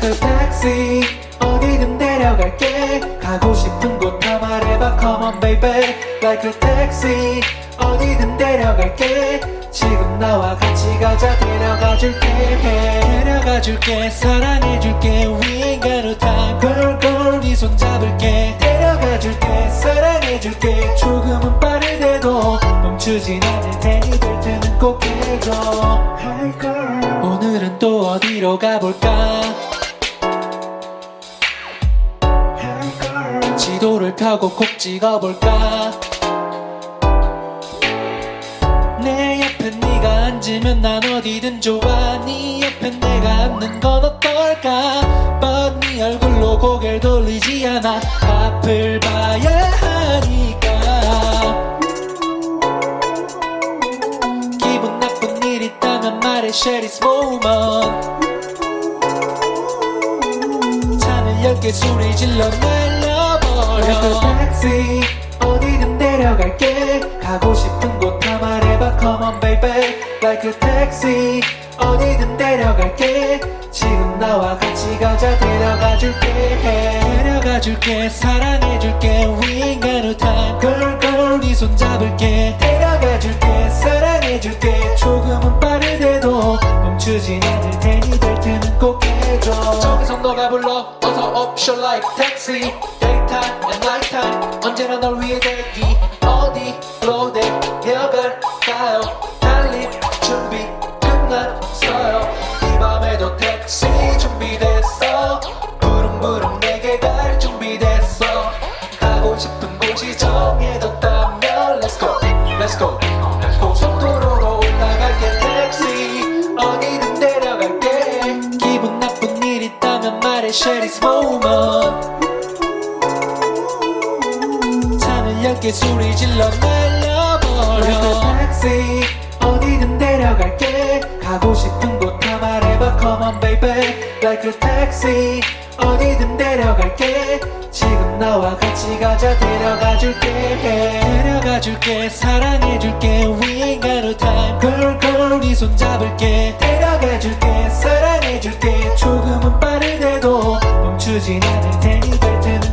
택시 어디든 데려갈게. 가고 싶은 곳 다 말해봐. Come on baby. Like a taxi 어디든 데려갈게. 지금 나와 같이 가자. 데려가줄게. 데려가줄게. 사랑해줄게. We ain't got no time. Girl girl 네 손 잡을게. 데려가줄게. 사랑해줄게. 조금은 빠르대도 멈추진 않을 테니 벨트는 꼭 해줘. Hey girl. 오늘은 또 어디로 가볼까 지도를 펴고 콕 찍어볼까? 내 옆에 네가 앉으면 난 어디든 좋아. 네 옆에 내가 앉는 건 어떨까? 네 얼굴로 고개를 돌리지 않아. 앞을 봐야 하니까. 기분 나쁜 일 있다면 말해 share this moment. 열개 소리 질러 날려 버려 택시 어디든 데려갈게. 가고 싶은 곳 다 말해봐. Come on baby. Like a taxi. 어디든 데려갈게. 지금 나와 같이 가자. 데려가줄게. 데려가줄게. 사랑해줄게. We ain't got no time. Girl girl 네 손 잡을게. 데려가줄게. 사랑해줄게. 조금은 빠르대도 멈추진 않을 테니 벨트는 꼭 해줘. 저기서 너가 불러 option like taxi Daytime and nighttime. 언제나 널 위해 대기 어디로 데려갈까요? 달릴 준비 끝났어요. 이 밤에도 택시 준비됐어. 부릉부릉 내게 갈 준비됐어. 가고 싶은 곳이 정해졌다면 Let's go Let's go share this moment 차는 얇게 소리 질러 날려버려. 택시 어디든 데려갈게. 가고 싶은 곳 다 말해봐. Come on baby Like a taxi 어디든 데려갈게. 지금 나와 같이 가자. 데려가줄게. 데려가줄게 사랑해줄게. We ain't got no time. Girl girl 네손 잡을게. 데려가줄게. 사랑해줄게. 조금은 빠르대 주진 않을 테니 뱉은